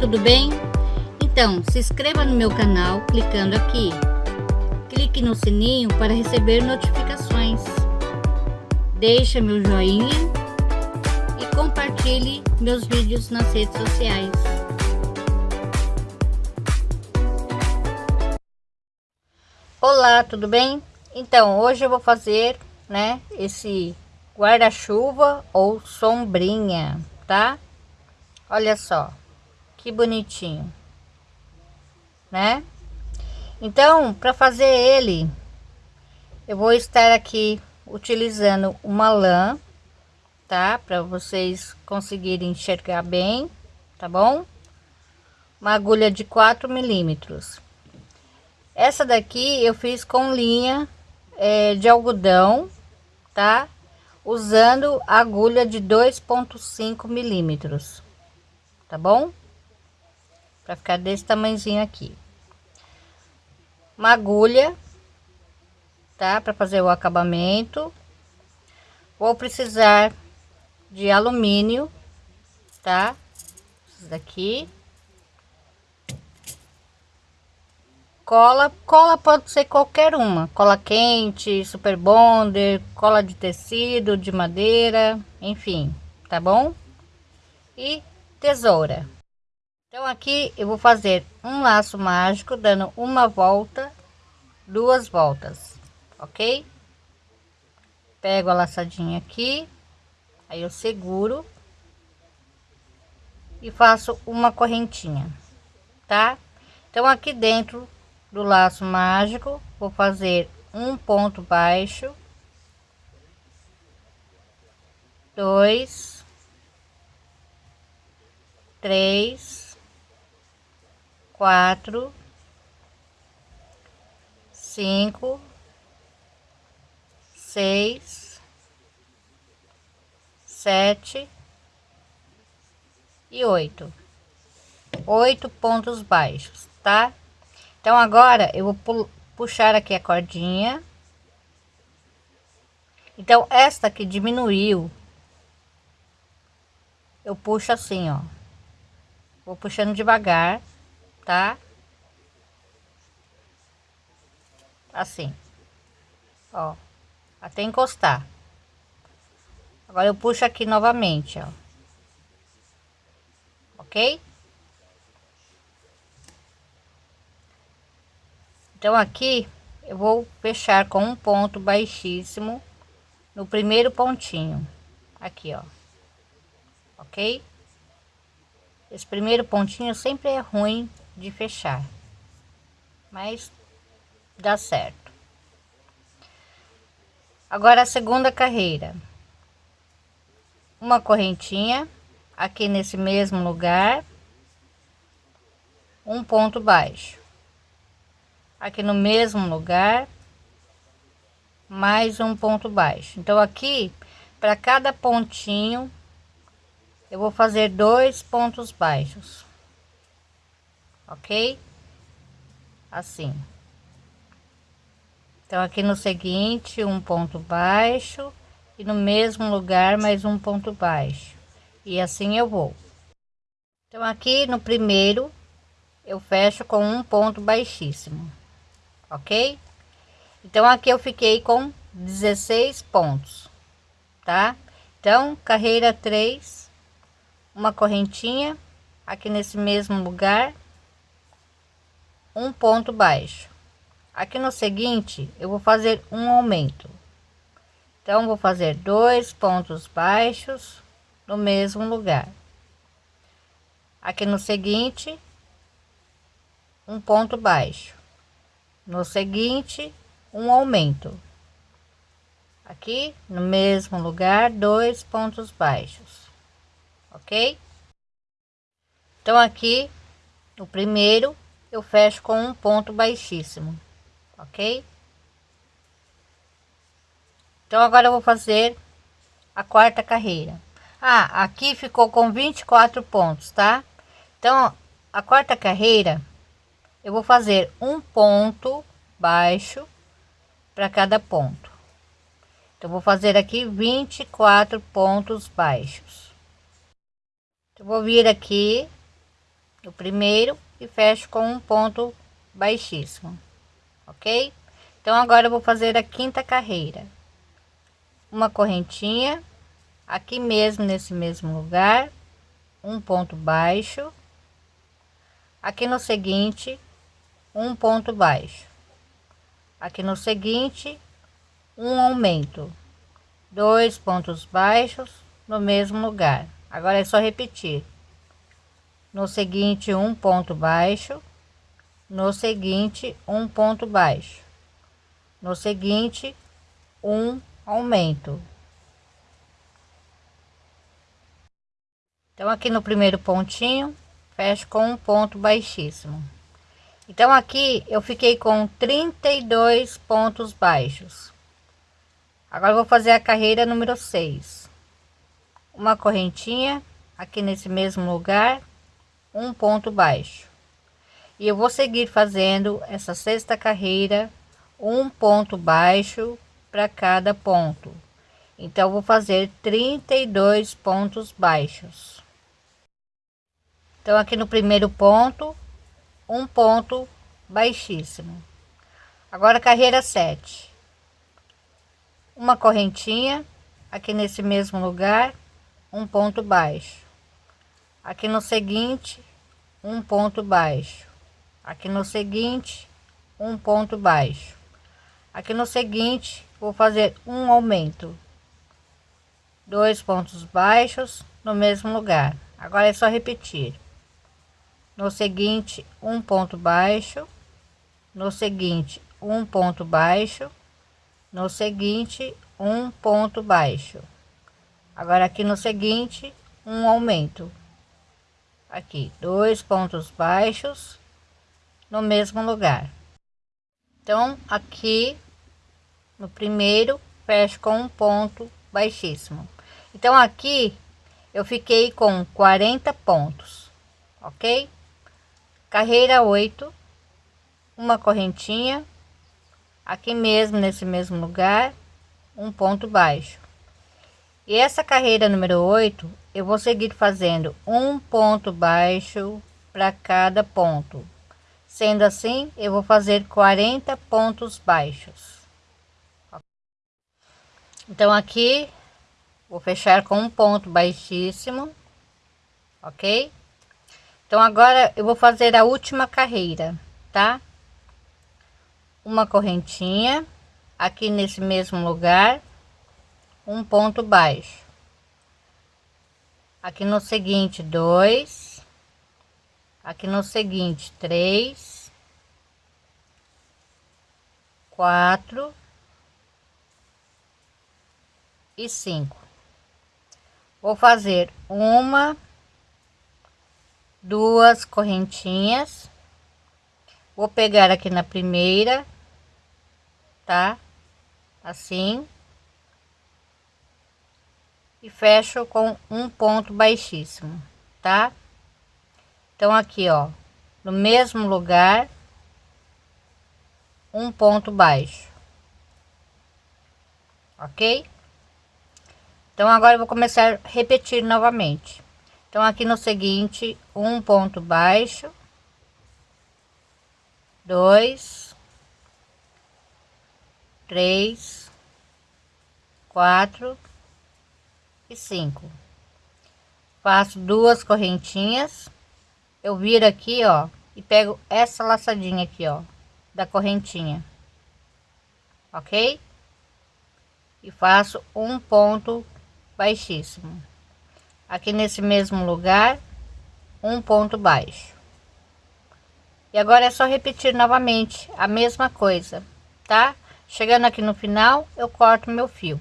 tudo bem? Então, se inscreva no meu canal clicando aqui. Clique no sininho para receber notificações. Deixe meu joinha e compartilhe meus vídeos nas redes sociais. Olá, tudo bem? Então, hoje eu vou fazer, né, esse guarda-chuva ou sombrinha, tá? Olha só, que bonitinho, né? Então, para fazer ele, eu vou estar aqui utilizando uma lã, tá? Para vocês conseguirem enxergar bem, tá bom? Uma agulha de 4 milímetros. Essa daqui eu fiz com linha é, de algodão, tá? Usando agulha de 2.5 milímetros tá bom? Para ficar desse tamanhozinho aqui. Uma agulha, tá? Para fazer o acabamento. Vou precisar de alumínio, tá? Daqui. Cola, cola pode ser qualquer uma, cola quente, super bonder, cola de tecido, de madeira, enfim, tá bom? E tesoura. Então aqui eu vou fazer um laço mágico dando uma volta, duas voltas, ok? Pego a laçadinha aqui, aí eu seguro e faço uma correntinha, tá? Então aqui dentro do laço mágico vou fazer um ponto baixo, dois três, quatro, cinco, seis, sete e oito. Oito pontos baixos, tá? Então agora eu vou puxar aqui a cordinha. Então esta que diminuiu, eu puxo assim, ó. Vou puxando devagar, tá? Assim. Ó. Até encostar. Agora eu puxo aqui novamente, ó. Ok? Então aqui eu vou fechar com um ponto baixíssimo no primeiro pontinho. Aqui, ó. Ok? Esse primeiro pontinho sempre é ruim de fechar, mas dá certo. Agora a segunda carreira. Uma correntinha aqui nesse mesmo lugar. Um ponto baixo. Aqui no mesmo lugar. Mais um ponto baixo. Então aqui, para cada pontinho, eu vou fazer dois pontos baixos ok? Assim. Então aqui no seguinte um ponto baixo. E no mesmo lugar mais um ponto baixo. E assim eu vou. Então aqui no primeiro eu fecho com um ponto baixíssimo. Ok? Então aqui eu fiquei com 16 pontos tá? Então carreira 3 uma correntinha aqui nesse mesmo lugar um ponto baixo. Aqui no seguinte eu vou fazer um aumento. Então vou fazer dois pontos baixos no mesmo lugar. Aqui no seguinte um ponto baixo. No seguinte um aumento. Aqui no mesmo lugar dois pontos baixos. Ok? Então aqui, o primeiro, eu fecho com um ponto baixíssimo, ok? Então agora eu vou fazer a quarta carreira. Ah, aqui ficou com 24 pontos, tá? Então, a quarta carreira, eu vou fazer um ponto baixo para cada ponto. Então, vou fazer aqui 24 pontos baixos. Eu vou vir aqui o primeiro e fecho com um ponto baixíssimo ok? Então agora eu vou fazer a quinta carreira. Uma correntinha aqui mesmo nesse mesmo lugar um ponto baixo. Aqui no seguinte um ponto baixo. Aqui no seguinte um aumento. Dois pontos baixos no mesmo lugar. Agora é só repetir no seguinte um ponto baixo. No seguinte um ponto baixo. No seguinte um aumento. Então aqui no primeiro pontinho fecho com um ponto baixíssimo. Então aqui eu fiquei com 32 pontos baixos. Agora vou fazer a carreira número 6 uma correntinha aqui nesse mesmo lugar um ponto baixo. E eu vou seguir fazendo essa sexta carreira um ponto baixo para cada ponto. Então vou fazer 32 pontos baixos. Então aqui no primeiro ponto um ponto baixíssimo. Agora carreira 7 uma correntinha aqui nesse mesmo lugar um ponto baixo aqui no seguinte um ponto baixo. Aqui no seguinte um ponto baixo. Aqui no seguinte vou fazer um aumento. Dois pontos baixos no mesmo lugar. Agora é só repetir. No seguinte um ponto baixo. No seguinte um ponto baixo. No seguinte um ponto baixo. Agora aqui no seguinte um aumento aqui dois pontos baixos no mesmo lugar. Então aqui no primeiro fecho com um ponto baixíssimo. Então aqui eu fiquei com 40 pontos ok? Carreira 8 uma correntinha. Aqui mesmo nesse mesmo lugar um ponto baixo e essa carreira número 8 eu vou seguir fazendo um ponto baixo para cada ponto. Sendo assim eu vou fazer 40 pontos baixos. Então aqui vou fechar com um ponto baixíssimo ok? Então agora eu vou fazer a última carreira tá? Uma correntinha aqui nesse mesmo lugar um ponto baixo. Aqui no seguinte dois. Aqui no seguinte três. Quatro. E cinco. Vou fazer uma duas correntinhas. Vou pegar aqui na primeira tá? Assim e fecho com um ponto baixíssimo, tá? Então aqui, ó, no mesmo lugar, um ponto baixo, ok? Então agora eu vou começar a repetir novamente. Então aqui no seguinte, um ponto baixo, dois, três, quatro e cinco. Faço duas correntinhas. Eu viro aqui ó e pego essa laçadinha aqui ó da correntinha. Ok? E faço um ponto baixíssimo. Aqui nesse mesmo lugar um ponto baixo. E agora é só repetir novamente a mesma coisa tá? Chegando aqui no final eu corto meu fio